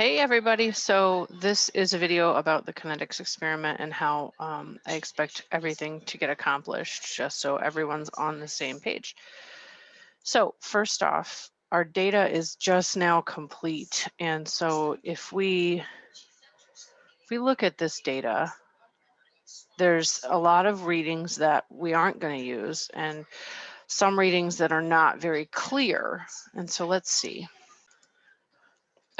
Hey everybody, so this is a video about the kinetics experiment and how um, I expect everything to get accomplished just so everyone's on the same page. So first off, our data is just now complete. And so if we, if we look at this data, there's a lot of readings that we aren't going to use and some readings that are not very clear. And so let's see.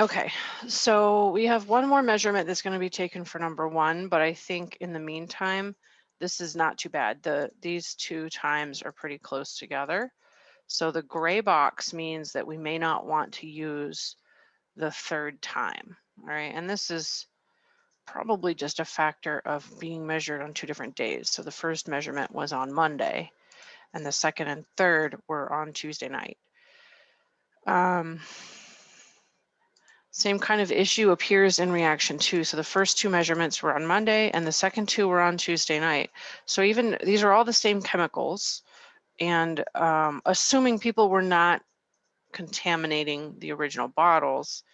Okay, so we have one more measurement that's going to be taken for number one, but I think in the meantime, this is not too bad. The These two times are pretty close together. So the gray box means that we may not want to use the third time, all right? And this is probably just a factor of being measured on two different days. So the first measurement was on Monday, and the second and third were on Tuesday night. Um, same kind of issue appears in reaction two. So the first two measurements were on Monday and the second two were on Tuesday night. So even these are all the same chemicals and um, assuming people were not contaminating the original bottles,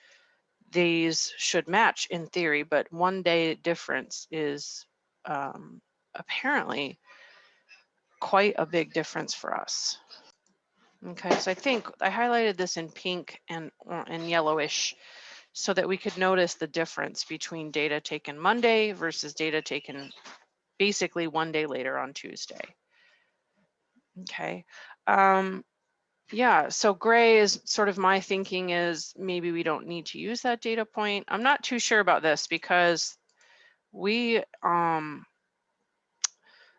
these should match in theory, but one day difference is um, apparently quite a big difference for us. Okay, so I think I highlighted this in pink and, and yellowish so that we could notice the difference between data taken Monday versus data taken basically one day later on Tuesday. Okay. Um, yeah, so gray is sort of my thinking is maybe we don't need to use that data point. I'm not too sure about this because we, um,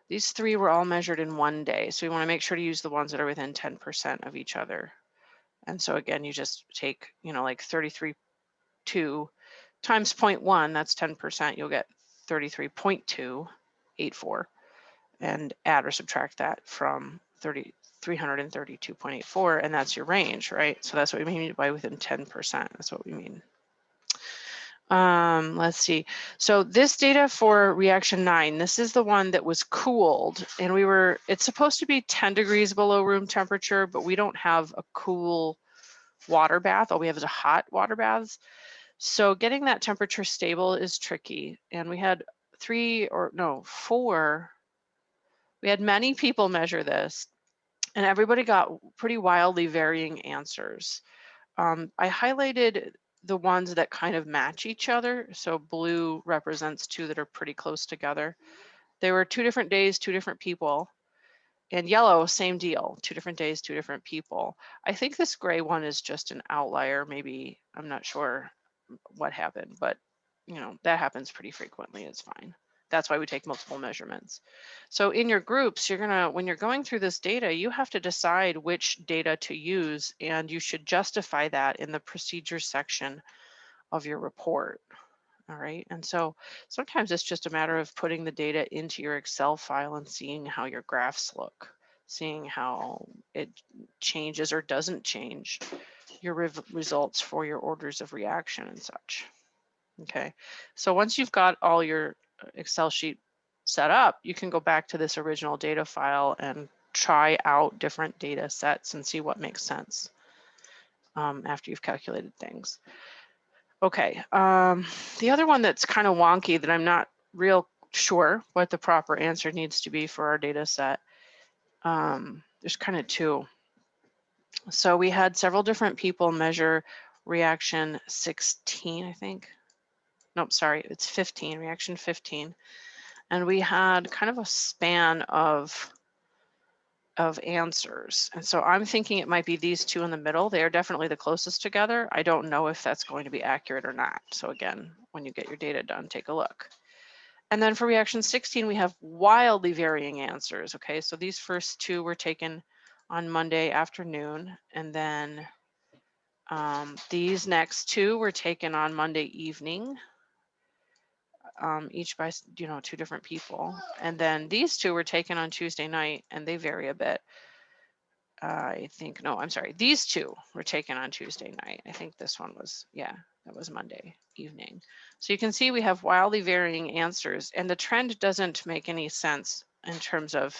these three were all measured in one day. So we wanna make sure to use the ones that are within 10% of each other. And so again, you just take, you know, like 33 two times 0.1, that's 10%, you'll get 33.284 and add or subtract that from 30, 332.84 and that's your range, right? So that's what we mean by within 10%, that's what we mean. Um, let's see. So this data for reaction nine, this is the one that was cooled and we were, it's supposed to be 10 degrees below room temperature, but we don't have a cool water bath. All we have is a hot water baths. So getting that temperature stable is tricky. And we had three or no, four, we had many people measure this and everybody got pretty wildly varying answers. Um, I highlighted the ones that kind of match each other. So blue represents two that are pretty close together. There were two different days, two different people. And yellow, same deal, two different days, two different people. I think this gray one is just an outlier, maybe, I'm not sure what happened, but you know, that happens pretty frequently, it's fine. That's why we take multiple measurements. So in your groups, you're gonna, when you're going through this data, you have to decide which data to use and you should justify that in the procedures section of your report. All right, and so sometimes it's just a matter of putting the data into your Excel file and seeing how your graphs look, seeing how it changes or doesn't change your results for your orders of reaction and such. Okay, so once you've got all your uh, Excel sheet set up, you can go back to this original data file and try out different data sets and see what makes sense um, after you've calculated things. Okay, um, the other one that's kind of wonky that I'm not real sure what the proper answer needs to be for our data set. Um, there's kind of two. So we had several different people measure reaction 16, I think. Nope, sorry, it's 15, reaction 15. And we had kind of a span of of answers. And so I'm thinking it might be these two in the middle. They are definitely the closest together. I don't know if that's going to be accurate or not. So again, when you get your data done, take a look. And then for reaction 16, we have wildly varying answers. Okay, so these first two were taken on Monday afternoon. And then um, these next two were taken on Monday evening, um, each by, you know, two different people. And then these two were taken on Tuesday night and they vary a bit. I think, no, I'm sorry. These two were taken on Tuesday night. I think this one was, yeah, that was Monday evening. So you can see we have wildly varying answers and the trend doesn't make any sense in terms of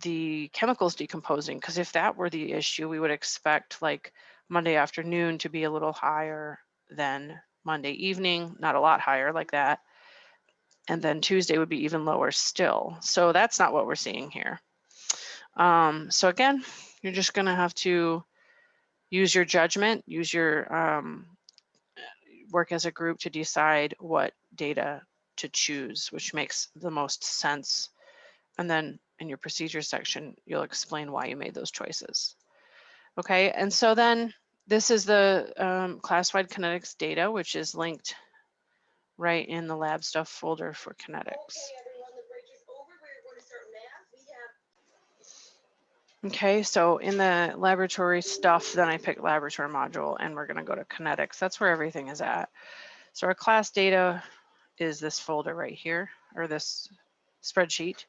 the chemicals decomposing because if that were the issue we would expect like monday afternoon to be a little higher than Monday evening, not a lot higher like that. And then Tuesday would be even lower still. So that's not what we're seeing here. Um, so again, you're just gonna have to use your judgment, use your um, work as a group to decide what data to choose, which makes the most sense. And then in your procedure section, you'll explain why you made those choices. Okay, and so then this is the um, class-wide kinetics data, which is linked right in the lab stuff folder for kinetics. Okay, so in the laboratory stuff, then I pick laboratory module and we're gonna go to kinetics. That's where everything is at. So our class data is this folder right here, or this spreadsheet.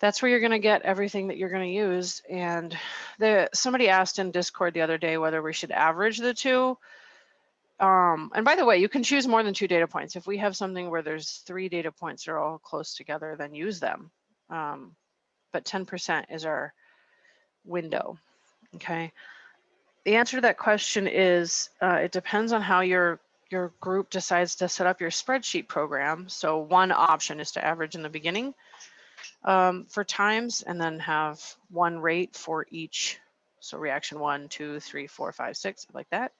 That's where you're gonna get everything that you're gonna use. And the somebody asked in Discord the other day whether we should average the two. Um, and by the way, you can choose more than two data points. If we have something where there's three data points that are all close together, then use them. Um, but 10% is our window, okay? The answer to that question is uh, it depends on how your your group decides to set up your spreadsheet program. So one option is to average in the beginning um, for times and then have one rate for each. So reaction one, two, three, four, five, six, like that.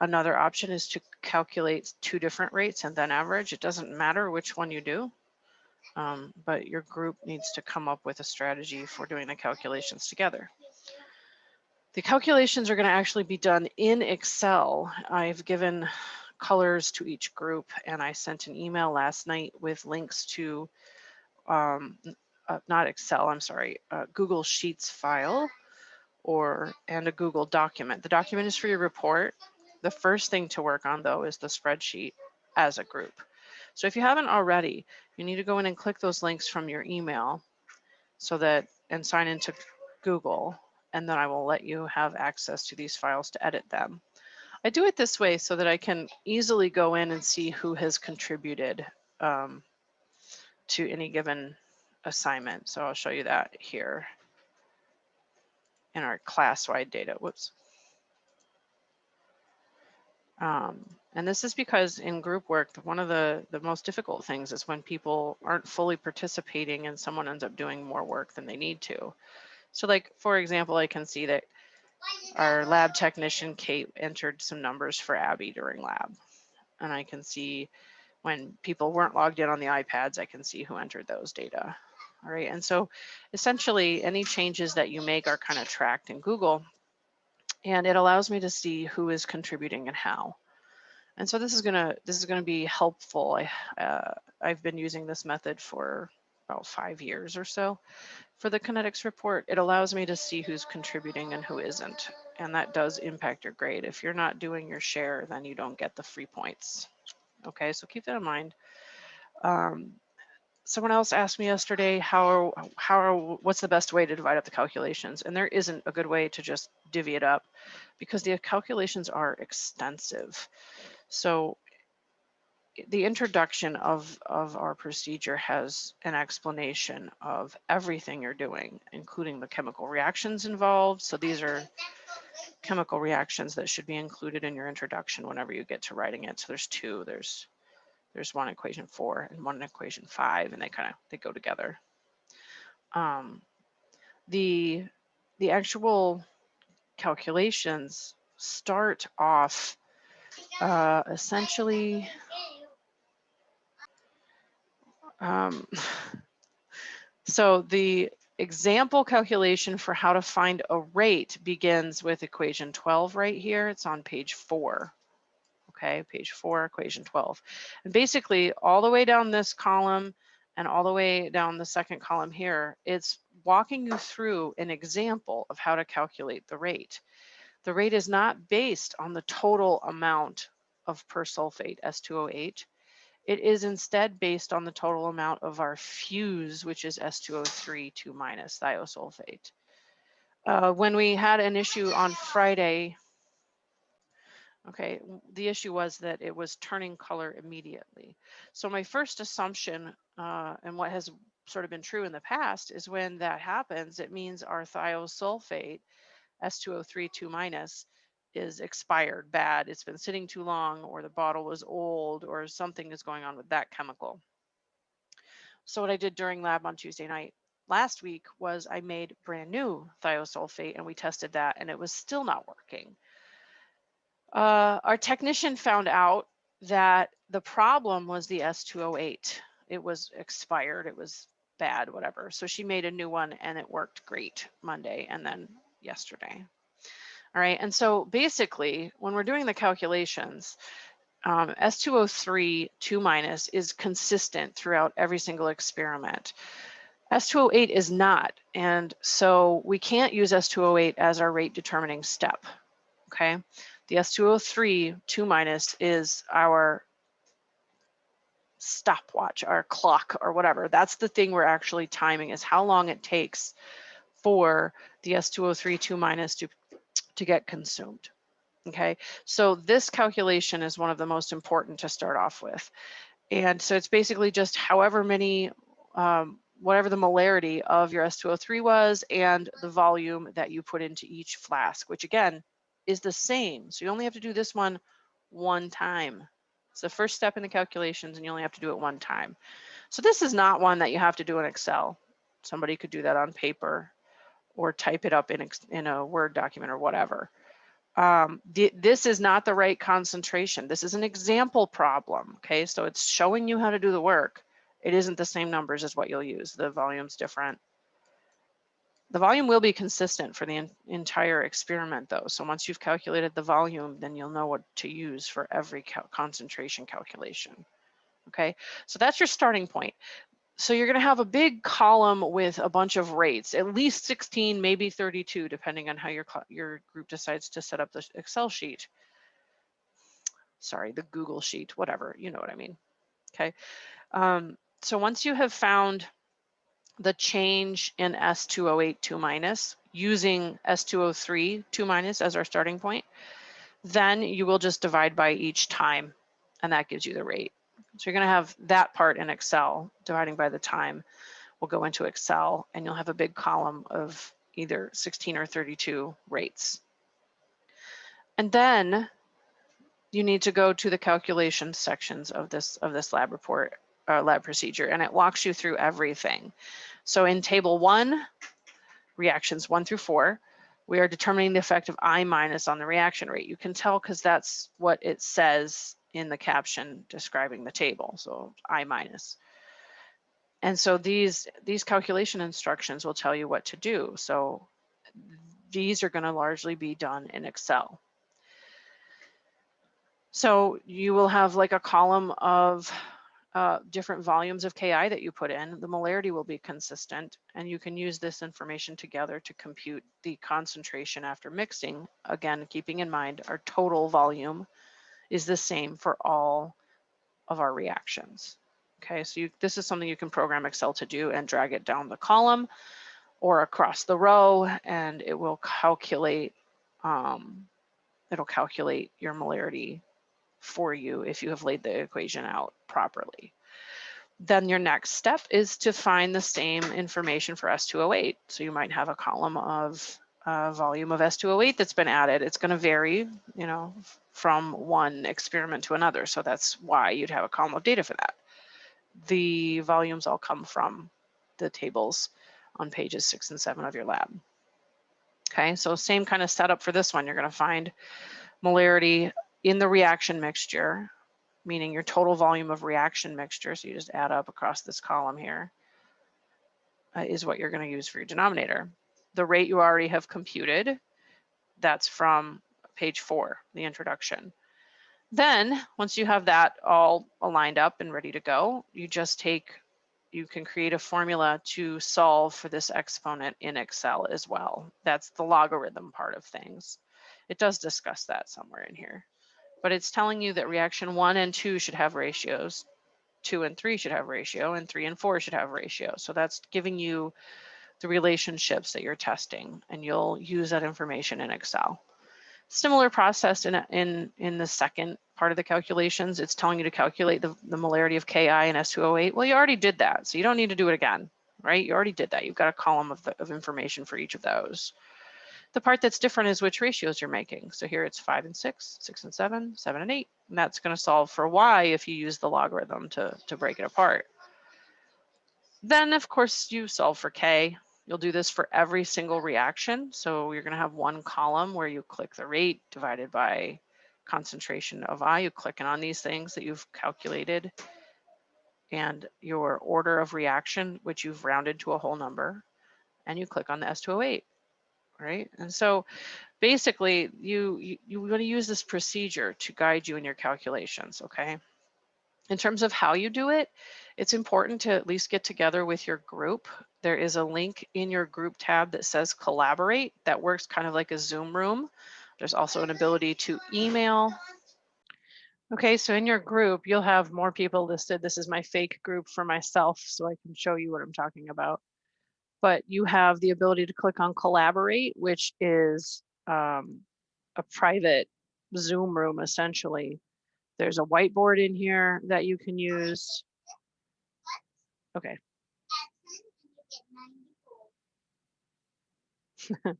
Another option is to calculate two different rates and then average. It doesn't matter which one you do, um, but your group needs to come up with a strategy for doing the calculations together. The calculations are going to actually be done in Excel. I've given colors to each group and I sent an email last night with links to um, uh, not Excel, I'm sorry, Google Sheets file or and a Google document. The document is for your report the first thing to work on though is the spreadsheet as a group. So if you haven't already, you need to go in and click those links from your email so that and sign into Google and then I will let you have access to these files to edit them. I do it this way so that I can easily go in and see who has contributed um, to any given assignment. So I'll show you that here in our class-wide data. Whoops. Um, and this is because in group work, one of the, the most difficult things is when people aren't fully participating and someone ends up doing more work than they need to. So like, for example, I can see that our lab technician, Kate, entered some numbers for Abby during lab. And I can see when people weren't logged in on the iPads, I can see who entered those data. All right, and so essentially any changes that you make are kind of tracked in Google and it allows me to see who is contributing and how. And so this is gonna this is gonna be helpful. I, uh, I've been using this method for about five years or so. For the kinetics report, it allows me to see who's contributing and who isn't. And that does impact your grade. If you're not doing your share, then you don't get the free points. Okay, so keep that in mind. Um, someone else asked me yesterday how how what's the best way to divide up the calculations? And there isn't a good way to just divvy it up because the calculations are extensive. So the introduction of of our procedure has an explanation of everything you're doing including the chemical reactions involved. So these are chemical reactions that should be included in your introduction whenever you get to writing it. So there's two there's there's one equation four and one equation five, and they kind of they go together. Um, the the actual calculations start off uh, essentially. Um, so the example calculation for how to find a rate begins with equation 12 right here. It's on page four okay, page four, equation 12. And basically all the way down this column and all the way down the second column here, it's walking you through an example of how to calculate the rate. The rate is not based on the total amount of persulfate, S2O8. It is instead based on the total amount of our fuse, which is S2O3 2 minus thiosulfate. Uh, when we had an issue on Friday Okay, the issue was that it was turning color immediately. So my first assumption, uh, and what has sort of been true in the past, is when that happens, it means our thiosulfate, S2O3 2 minus, is expired, bad, it's been sitting too long, or the bottle was old, or something is going on with that chemical. So what I did during lab on Tuesday night last week was I made brand new thiosulfate and we tested that and it was still not working. Uh, our technician found out that the problem was the S2O8. It was expired, it was bad, whatever. So she made a new one and it worked great Monday and then yesterday. All right, and so basically when we're doing the calculations, um, S2O3 2 minus is consistent throughout every single experiment. S2O8 is not, and so we can't use S2O8 as our rate determining step, okay? The S2O3 2 minus is our stopwatch, our clock or whatever. That's the thing we're actually timing is how long it takes for the S2O3 2 minus to, to get consumed. Okay, so this calculation is one of the most important to start off with. And so it's basically just however many, um, whatever the molarity of your S2O3 was and the volume that you put into each flask, which again is the same. So you only have to do this one one time. It's the first step in the calculations and you only have to do it one time. So this is not one that you have to do in Excel. Somebody could do that on paper or type it up in, in a Word document or whatever. Um, this is not the right concentration. This is an example problem, okay? So it's showing you how to do the work. It isn't the same numbers as what you'll use. The volume's different. The volume will be consistent for the entire experiment though. So once you've calculated the volume, then you'll know what to use for every cal concentration calculation. Okay, so that's your starting point. So you're gonna have a big column with a bunch of rates, at least 16, maybe 32, depending on how your, your group decides to set up the Excel sheet. Sorry, the Google sheet, whatever, you know what I mean. Okay, um, so once you have found the change in S2O8 2 minus using S2O3 2 minus as our starting point, then you will just divide by each time and that gives you the rate. So you're going to have that part in Excel, dividing by the time. We'll go into Excel and you'll have a big column of either 16 or 32 rates. And then you need to go to the calculation sections of this of this lab report, uh, lab procedure, and it walks you through everything. So in table one, reactions one through four, we are determining the effect of I minus on the reaction rate. You can tell because that's what it says in the caption describing the table, so I minus. And so these, these calculation instructions will tell you what to do. So these are gonna largely be done in Excel. So you will have like a column of uh, different volumes of Ki that you put in, the molarity will be consistent and you can use this information together to compute the concentration after mixing. Again, keeping in mind our total volume is the same for all of our reactions. Okay, so you, this is something you can program Excel to do and drag it down the column or across the row and it will calculate um, it'll calculate your molarity for you if you have laid the equation out properly. Then your next step is to find the same information for S2O8. So you might have a column of uh, volume of S2O8 that's been added. It's going to vary, you know, from one experiment to another. So that's why you'd have a column of data for that. The volumes all come from the tables on pages six and seven of your lab. Okay, so same kind of setup for this one. You're going to find molarity in the reaction mixture, meaning your total volume of reaction mixture, so you just add up across this column here, uh, is what you're going to use for your denominator. The rate you already have computed, that's from page four, the introduction. Then once you have that all aligned up and ready to go, you just take, you can create a formula to solve for this exponent in Excel as well. That's the logarithm part of things. It does discuss that somewhere in here but it's telling you that reaction one and two should have ratios, two and three should have ratio, and three and four should have ratio. So that's giving you the relationships that you're testing, and you'll use that information in Excel. Similar process in, in, in the second part of the calculations. It's telling you to calculate the, the molarity of Ki and S2O8. Well, you already did that, so you don't need to do it again, right? You already did that. You've got a column of, the, of information for each of those. The part that's different is which ratios you're making. So here it's five and six, six and seven, seven and eight, and that's gonna solve for y if you use the logarithm to, to break it apart. Then of course you solve for k. You'll do this for every single reaction. So you're gonna have one column where you click the rate divided by concentration of I. You click on these things that you've calculated and your order of reaction, which you've rounded to a whole number, and you click on the S2O8 right? And so basically you, you, you want to use this procedure to guide you in your calculations, okay? In terms of how you do it, it's important to at least get together with your group. There is a link in your group tab that says collaborate that works kind of like a Zoom room. There's also an ability to email. Okay, so in your group, you'll have more people listed. This is my fake group for myself, so I can show you what I'm talking about but you have the ability to click on collaborate, which is um, a private Zoom room essentially. There's a whiteboard in here that you can use. Okay. All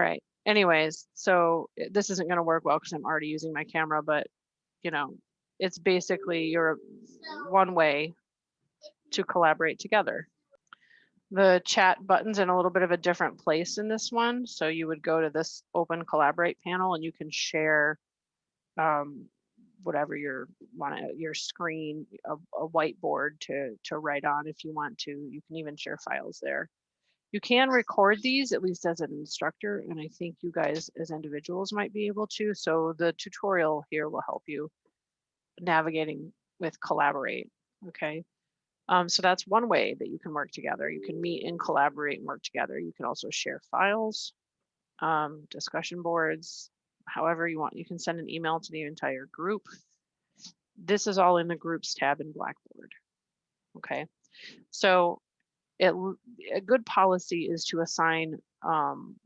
right. Anyways, so eh, this isn't going to work well because I'm already using my camera, but you know, it's basically your one way to collaborate together. The chat button's in a little bit of a different place in this one. So you would go to this open collaborate panel and you can share um, whatever your want your screen, a, a whiteboard to to write on if you want to. You can even share files there. You can record these at least as an instructor, and I think you guys as individuals might be able to. So the tutorial here will help you navigating with Collaborate. Okay. Um, so that's one way that you can work together. You can meet and collaborate and work together. You can also share files, um, discussion boards, however you want. You can send an email to the entire group. This is all in the groups tab in Blackboard. Okay, so it, a good policy is to assign um,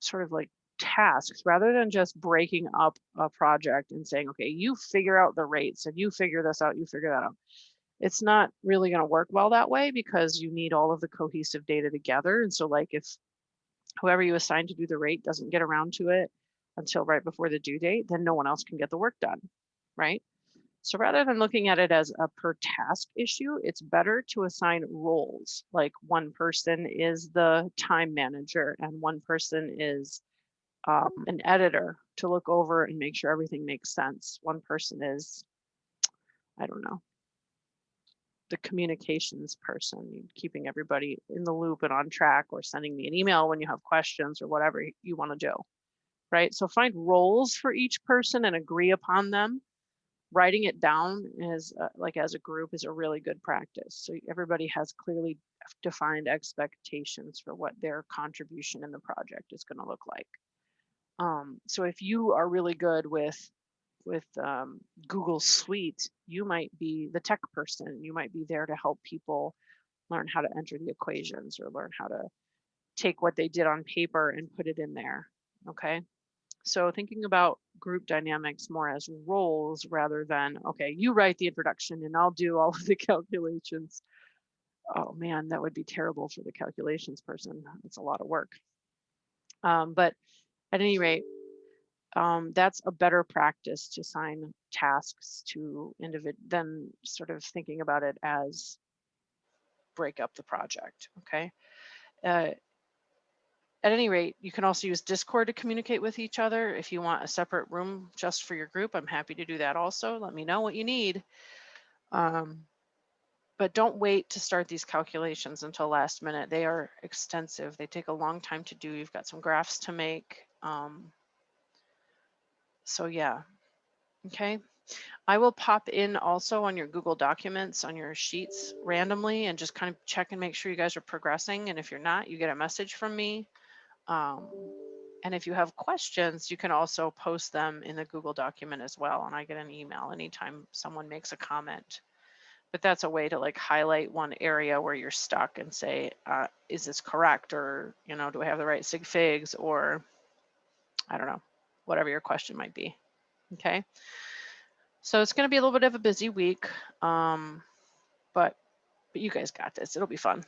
sort of like tasks rather than just breaking up a project and saying, okay, you figure out the rates and you figure this out, you figure that out it's not really going to work well that way because you need all of the cohesive data together. And so like if whoever you assign to do the rate doesn't get around to it until right before the due date, then no one else can get the work done, right? So rather than looking at it as a per task issue, it's better to assign roles. Like one person is the time manager and one person is um, an editor to look over and make sure everything makes sense. One person is, I don't know, the communications person, keeping everybody in the loop and on track or sending me an email when you have questions or whatever you want to do. Right. So find roles for each person and agree upon them. Writing it down is uh, like as a group is a really good practice. So everybody has clearly defined expectations for what their contribution in the project is going to look like. Um, so if you are really good with with um, Google Suite, you might be the tech person. You might be there to help people learn how to enter the equations or learn how to take what they did on paper and put it in there. Okay. So thinking about group dynamics more as roles rather than, okay, you write the introduction and I'll do all of the calculations. Oh man, that would be terrible for the calculations person. It's a lot of work. Um, but at any rate, um, that's a better practice to assign tasks to individ than sort of thinking about it as break up the project, okay? Uh, at any rate, you can also use Discord to communicate with each other. If you want a separate room just for your group, I'm happy to do that also. Let me know what you need. Um, but don't wait to start these calculations until last minute. They are extensive. They take a long time to do. You've got some graphs to make. Um, so yeah, okay. I will pop in also on your Google Documents on your sheets randomly and just kind of check and make sure you guys are progressing. And if you're not, you get a message from me. Um, and if you have questions, you can also post them in the Google document as well. And I get an email anytime someone makes a comment. But that's a way to like highlight one area where you're stuck and say, uh, is this correct? Or, you know, do I have the right sig figs? Or I don't know whatever your question might be. Okay. So it's going to be a little bit of a busy week, um, but, but you guys got this. It'll be fun.